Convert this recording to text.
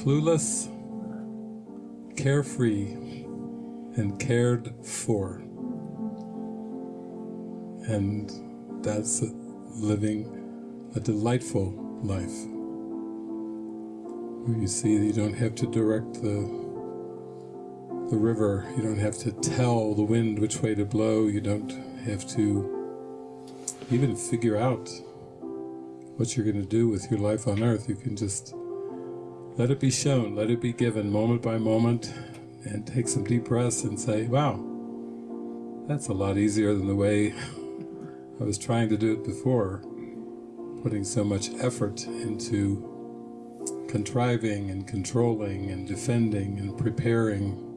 clueless, carefree, and cared for. And that's living a delightful life. You see you don't have to direct the the river, you don't have to tell the wind which way to blow, you don't have to even figure out what you're going to do with your life on earth. You can just let it be shown, let it be given moment by moment, and take some deep breaths and say, wow, that's a lot easier than the way I was trying to do it before, putting so much effort into contriving and controlling and defending and preparing